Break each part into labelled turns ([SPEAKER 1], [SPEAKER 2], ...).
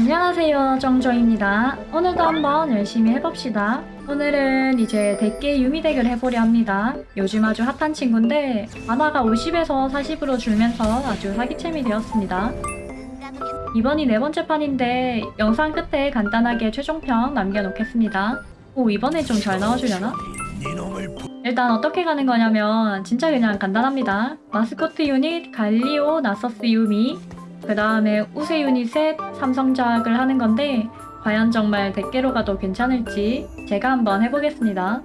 [SPEAKER 1] 안녕하세요 정조입니다. 오늘도 한번 열심히 해봅시다. 오늘은 이제 대게 유미 덱을 해보려 합니다. 요즘 아주 핫한 친구인데 만화가 50에서 40으로 줄면서 아주 사기챔이 되었습니다. 이번이 네 번째 판인데 영상 끝에 간단하게 최종평 남겨놓겠습니다. 오 이번에 좀 잘 나와주려나? 일단 어떻게 가는 거냐면 진짜 그냥 간단합니다. 마스코트 유닛 갈리오 나서스 유미 그 다음에 우세 유닛에 삼성작을 하는 건데 과연 정말 대게로 가도 괜찮을지 제가 한번 해보겠습니다.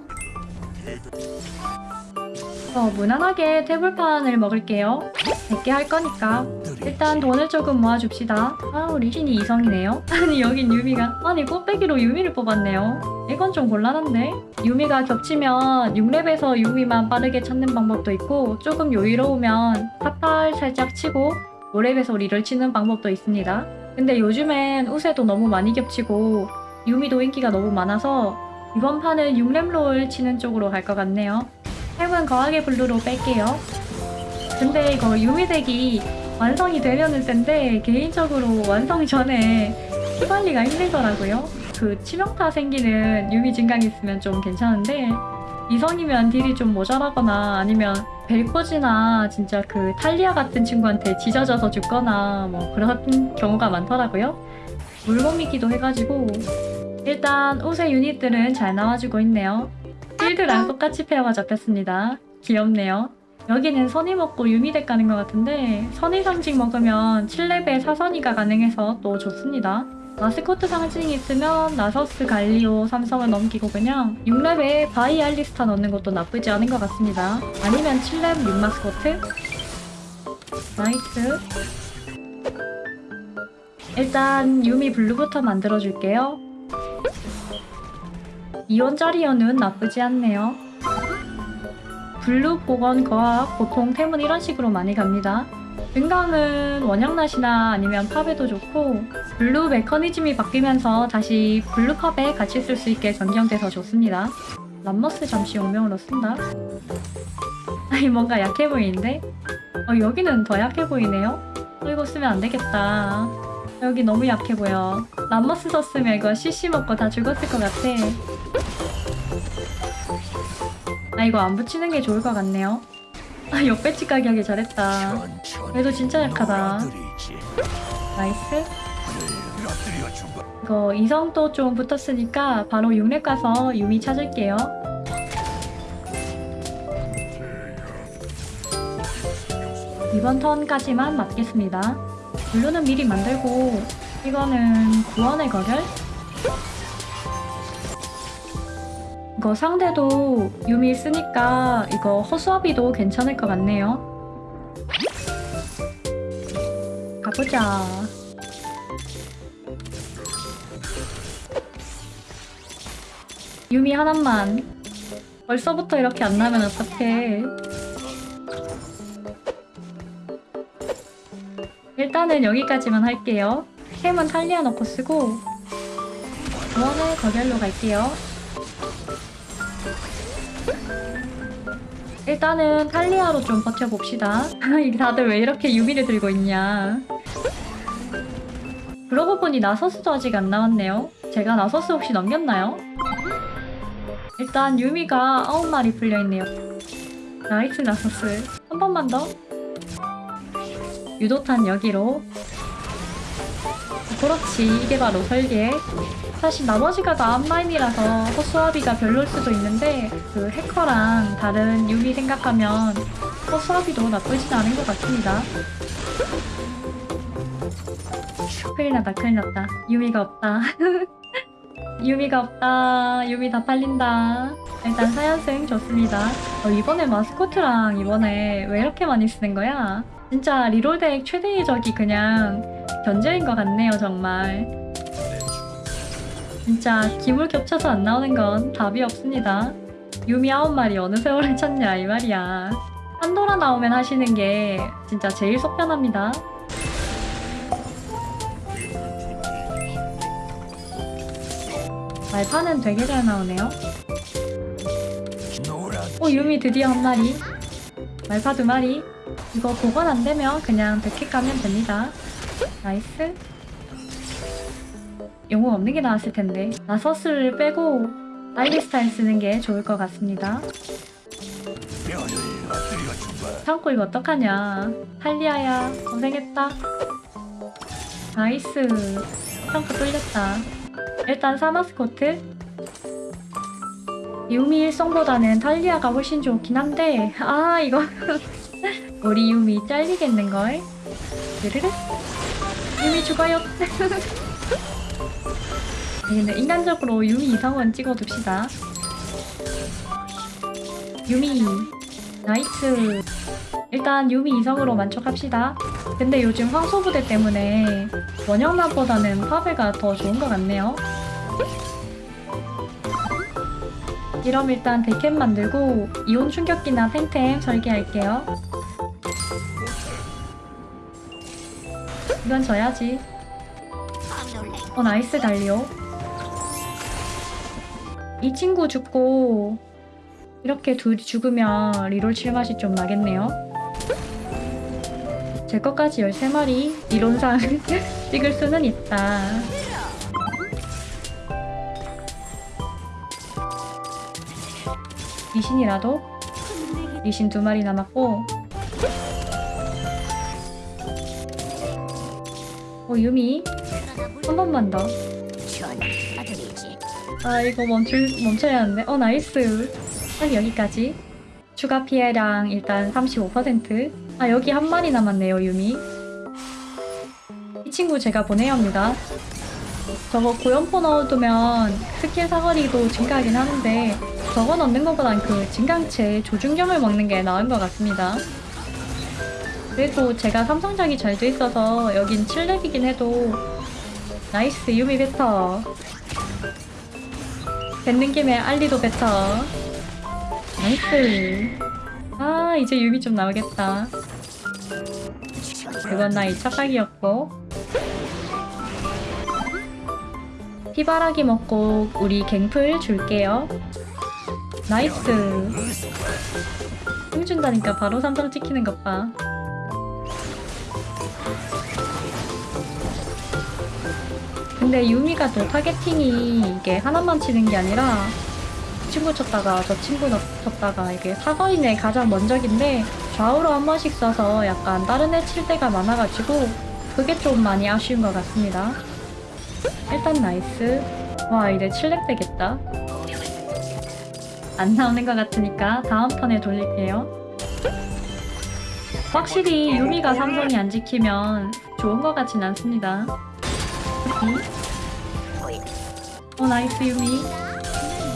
[SPEAKER 1] 어, 무난하게 태블판을 먹을게요. 100개 할 거니까 일단 돈을 조금 모아줍시다. 아 우리 신이 이성이네요. 아니 여긴 유미가 아니 꽃배기로 유미를 뽑았네요. 이건 좀 곤란한데? 유미가 겹치면 6렙에서 유미만 빠르게 찾는 방법도 있고 조금 여유로우면 탑팔 살짝 치고 5렙에서 reroll을 치는 방법도 있습니다. 근데 요즘엔 우세도 너무 많이 겹치고 유미도 인기가 너무 많아서 이번 판은 6렙 롤 치는 쪽으로 갈 것 같네요. 템은 거하게 블루로 뺄게요. 근데 이거 유미 deck이 완성이 되려는 텐데 개인적으로 완성 전에 피 관리가 힘들더라고요. 그 치명타 생기는 유미 증강 있으면 좀 괜찮은데 이성이면 deal이 좀 모자라거나 아니면 벨코지나 진짜 그 탈리야 같은 친구한테 지져져서 죽거나 뭐 그런 경우가 많더라고요. 물몸이기도 해가지고 일단 우세 유닛들은 잘 나와주고 있네요. 필드랑 똑같이 pair가 잡혔습니다. 귀엽네요. 여기는 선의 먹고 유미덱 가는 것 같은데 선의 상징 먹으면 7렙에 사선의가 가능해서 또 좋습니다. 마스코트 상징이 있으면 나서스 갈리오 삼성을 넘기고 그냥 6렙에 바이 알리스타 넣는 것도 나쁘지 않은 것 같습니다. 아니면 7렙 6마스코트? nice. 일단 유미 블루부터 만들어줄게요. 2원짜리 연은 나쁘지 않네요. 블루 보건 거학 보통 템은 이런 식으로 많이 갑니다. 증강은 원형낫이나 아니면 파베도 좋고 블루 메커니즘이 바뀌면서 다시 블루 파베 같이 쓸 수 있게 변경돼서 좋습니다. 람머스 잠시 용병으로 쓴다. 아니 뭔가 약해 보이는데? 어, 여기는 더 약해 보이네요? 어, 이거 쓰면 안 되겠다. 여기 너무 약해 보여. 람머스 썼으면 이거 CC 먹고 다 죽었을 것 같아. 아 이거 안 붙이는 게 좋을 것 같네요. 아 역배치 가기 하기 잘했다. 얘도 진짜 약하다. nice. 이거 이성도 좀 붙었으니까 바로 6렙 가서 유미 찾을게요. 이번 턴까지만 맞겠습니다. 블루는 미리 만들고 이거는 구원의 거결? 이거 상대도 유미 쓰니까 이거 허수아비도 괜찮을 것 같네요. 가보자. 유미 하나만. 벌써부터 이렇게 안 나면 어떡해. 일단은 여기까지만 할게요. 캠은 탈리아 넣고 쓰고 구원의 거결로 갈게요. 일단은 탈리아로 좀 버텨봅시다. 다들 왜 이렇게 유미를 들고 있냐. 그러고 보니 나서스도 아직 안 나왔네요. 제가 나서스 혹시 넘겼나요? 일단 유미가 9마리 풀려있네요. nice 나서스. 한 번만 더. 유도탄 여기로. 그렇지. 이게 바로 설계. 사실 나머지가 다 앞라인이라서 허수아비가 별로일 수도 있는데 그 해커랑 다른 유미 생각하면 허수아비도 나쁘진 않은 것 같습니다. 큰일 났다 큰일 났다 유미가 없다 유미가 없다 유미 다 팔린다 일단 사연승 좋습니다 어, 이번에 마스코트랑 이번에 왜 이렇게 많이 쓰는 거야? 진짜 리롤덱 최대의 적이 그냥 견제인 것 같네요 정말 진짜 기물 겹쳐서 안 나오는 건 답이 없습니다. 유미 아홉 마리 어느 세월을 찾냐 이 말이야. 판도라 나오면 하시는 게 진짜 제일 속 편합니다. 말파는 되게 잘 나오네요. 오 유미 드디어 한 마리. 말파 두 마리. 이거 보관 안 되면 그냥 100개 까면 됩니다. nice. 영웅 없는 게 나았을 텐데 나서스를 빼고 알리스타를 쓰는 게 좋을 것 같습니다 창고 이거 어떡하냐 탈리야야 고생했다 nice 창고 뚫렸다 일단 사마스코트. 유미 일성보다는 탈리야가 훨씬 좋긴 한데 아 이거. 우리 유미 잘리겠는걸. 르르르 유미 죽어요. 근데 인간적으로 유미 이성은 찍어둡시다. 유미 nice. 일단 유미 이성으로 만족합시다. 근데 요즘 황소부대 때문에 원형낫보다는 파베가 더 좋은 것 같네요 그럼 일단 데캡 만들고 이온 충격기나 탱템 설계할게요. 이건 져야지. 어 nice 갈리오. 이 친구 죽고 이렇게 둘이 죽으면 리롤 칠 맛이 좀 나겠네요. 제 것까지 13마리 이론상 찍을 수는 있다 리신이라도? 리신 두 마리 남았고. 어 유미? 한 번만 더. 아 이거 멈출, 멈춰야 하는데. 어 nice. 딱 여기까지. 추가 피해량 일단 35%아 여기 한 마리 남았네요 유미. 이 친구 제가 보내야 합니다. 저거 고연포 넣어두면 스킬 사거리도 증가하긴 하는데 저거 넣는 것보단 그 증강체 조준경을 먹는 게 나은 것 같습니다. 그래도 제가 삼성작이 잘 돼 있어서 여긴 7렙이긴 해도 nice 유미 뱉어. 뱉는 김에 알리도 뱉어. nice. 아 이제 유미 좀 나오겠다. 그건 나의 착각이었고. 피바라기 먹고 우리 갱플 줄게요 nice 힘 준다니까 바로 삼성 찍히는 것봐 근데 유미가 또 targeting이 이게 하나만 치는 게 아니라 이 친구 쳤다가 저 친구 넣- 쳤다가 이게 사거리네 가장 먼저인데 좌우로 한 번씩 써서 약간 다른 애 칠 때가 많아가지고 그게 좀 많이 아쉬운 것 같습니다. 일단 nice. 와 이제 7렙 되겠다. 안 나오는 것 같으니까 다음 턴에 돌릴게요. 확실히 유미가 삼성이 안 찍히면 좋은 것 같진 않습니다. 어 nice 유미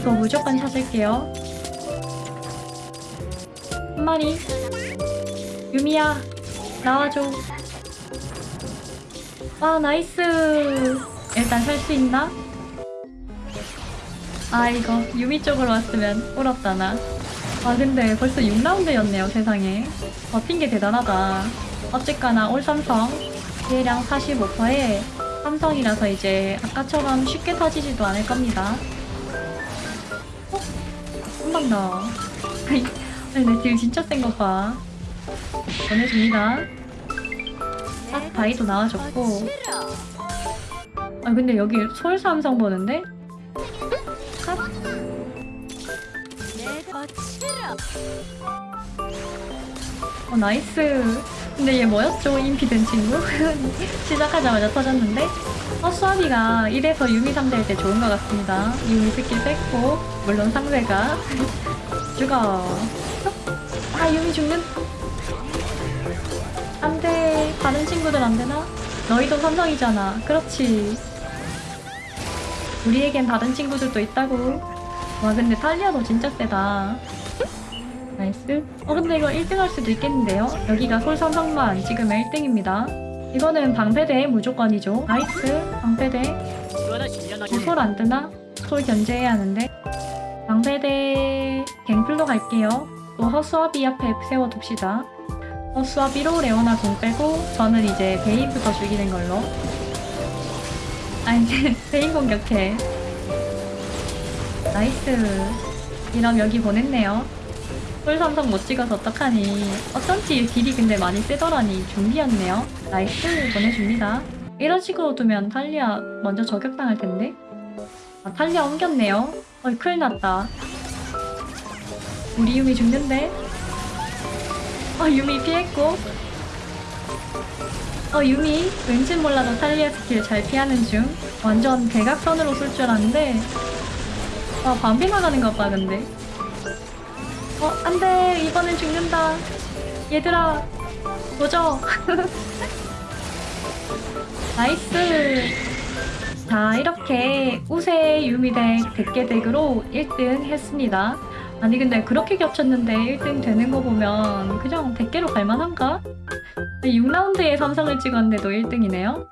[SPEAKER 1] 이거 무조건 찾을게요 한 마리 유미야 나와줘 아 nice 일단 살 수 있나? 아 이거 유미 쪽으로 왔으면 꿀었다 나 아 근데 벌써 6라운드였네요 세상에 버틴 게 대단하다 어쨌거나 올 삼성 피해량 45%에 삼성이라서 이제 아까처럼 쉽게 터지지도 않을 겁니다. 어? 한번 더. 내딜 진짜 센거 봐. 보내줍니다. 딱 바이도 나와줬고. 아 근데 여기 서울 삼성 보는데? 어 nice. 근데 얘 뭐였죠? 인피된 친구? 시작하자마자 터졌는데? 허수아비가 이래서 유미 상대할 때 좋은 것 같습니다. 유미 스킬 뺐고, 물론 상대가. 죽어. 아, 유미 죽는. 안 돼. 다른 친구들 안 되나? 너희도 삼성이잖아. 그렇지. 우리에겐 다른 친구들도 있다고. 와, 근데 탈리야도 진짜 세다. nice. 어 근데 이거 1등 할 수도 있겠는데요? 여기가 솔 삼성만 안 찍으면 1등입니다. 이거는 방패대 무조건이죠. nice. 방패대. 솔안 뜨나? 솔 견제해야 하는데. 방패대 갱플로 갈게요. 또 허수아비 앞에 세워둡시다. 허수아비로 레오나 공 빼고 저는 이제 베인부터 죽이는 걸로. 아니 베인 공격해. nice. 이럼 여기 보냈네요. 솔 삼성 못 찍어서 어떡하니 어쩐지 딜이 근데 많이 세더라니 준비였네요 nice 보내줍니다 이런 식으로 두면 탈리아 먼저 저격당할 텐데. 아, 탈리아 옮겼네요. 어이, 큰일 났다. 우리 유미 죽는데? 어, 유미 피했고. 어, 유미 왠지 몰라도 탈리아 스킬 잘 피하는 중. 완전 대각선으로 쏠 줄 알았는데. 아, 반피 나가는 것 봐, 근데. 어, 안 돼. 이번엔 죽는다. 얘들아, 도저. nice. 자, 이렇게 우세 유미덱 100개 덱으로 1등 했습니다. 아니, 근데 그렇게 겹쳤는데 1등 되는 거 보면 그냥 100개로 갈만한가? 6라운드에 삼성을 찍었는데도 1등이네요.